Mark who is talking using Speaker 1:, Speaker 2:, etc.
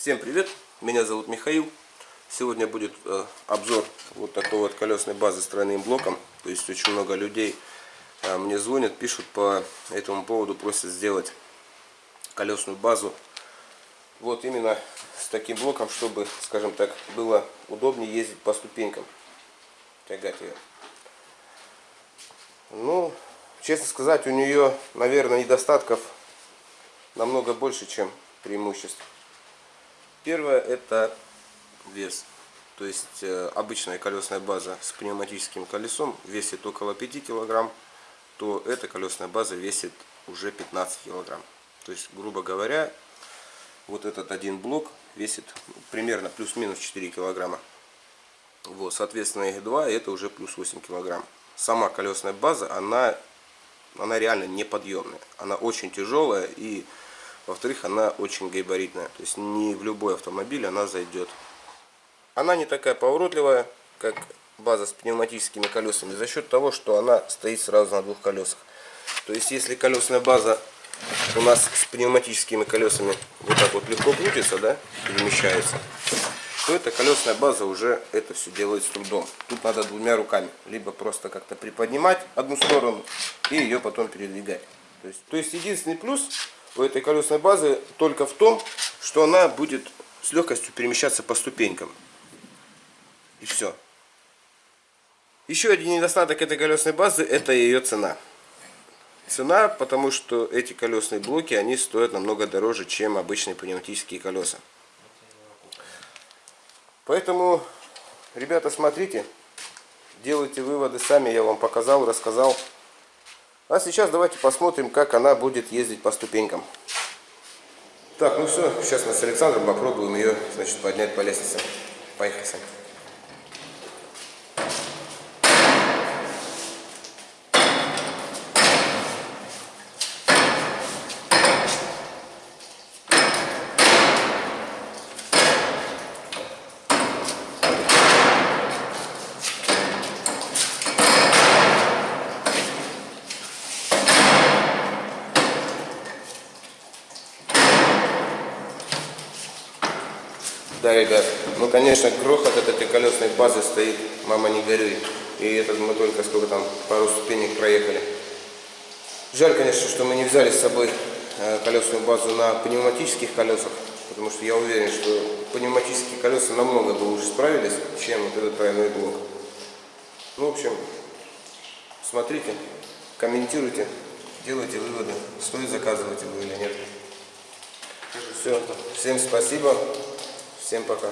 Speaker 1: Всем привет, меня зовут Михаил. Сегодня будет э, обзор вот такой вот колесной базы с тройным блоком. То есть очень много людей э, мне звонят, пишут по этому поводу, просят сделать колесную базу. Вот именно с таким блоком, чтобы, скажем так, было удобнее ездить по ступенькам, тягать ее. Ну, честно сказать, у нее, наверное, недостатков намного больше, чем преимуществ. Первое это вес. То есть э, обычная колесная база с пневматическим колесом весит около 5 килограмм, то эта колесная база весит уже 15 килограмм. То есть, грубо говоря, вот этот один блок весит примерно плюс-минус 4 килограмма. Вот, соответственно, их два, это уже плюс 8 килограмм. Сама колесная база, она, она реально неподъемная. Она очень тяжелая и во-вторых, она очень габаритная. То есть не в любой автомобиль она зайдет. Она не такая поворотливая, как база с пневматическими колесами, за счет того, что она стоит сразу на двух колесах. То есть если колесная база у нас с пневматическими колесами вот так вот легко крутится, да, перемещается, то эта колесная база уже это все делает с трудом. Тут надо двумя руками, либо просто как-то приподнимать одну сторону и ее потом передвигать. То есть, то есть единственный плюс у этой колесной базы только в том, что она будет с легкостью перемещаться по ступенькам. И все. Еще один недостаток этой колесной базы это ее цена. Цена, потому что эти колесные блоки, они стоят намного дороже, чем обычные пневматические колеса. Поэтому, ребята, смотрите, делайте выводы сами, я вам показал, рассказал. А сейчас давайте посмотрим, как она будет ездить по ступенькам. Так, ну все, сейчас мы с Александром попробуем ее, значит, поднять по лестнице. Поехали, Сань. Да, ребят, ну конечно грохот от этой колесной базы стоит, мама не горюй. И этот мы только сколько там, пару ступенек проехали. Жаль, конечно, что мы не взяли с собой э, колесную базу на пневматических колесах, потому что я уверен, что пневматические колеса намного бы лучше справились, чем вот этот тройной блок. Ну, в общем, смотрите, комментируйте, делайте выводы, стоит заказывать его или нет. Все, всем спасибо. Всем пока.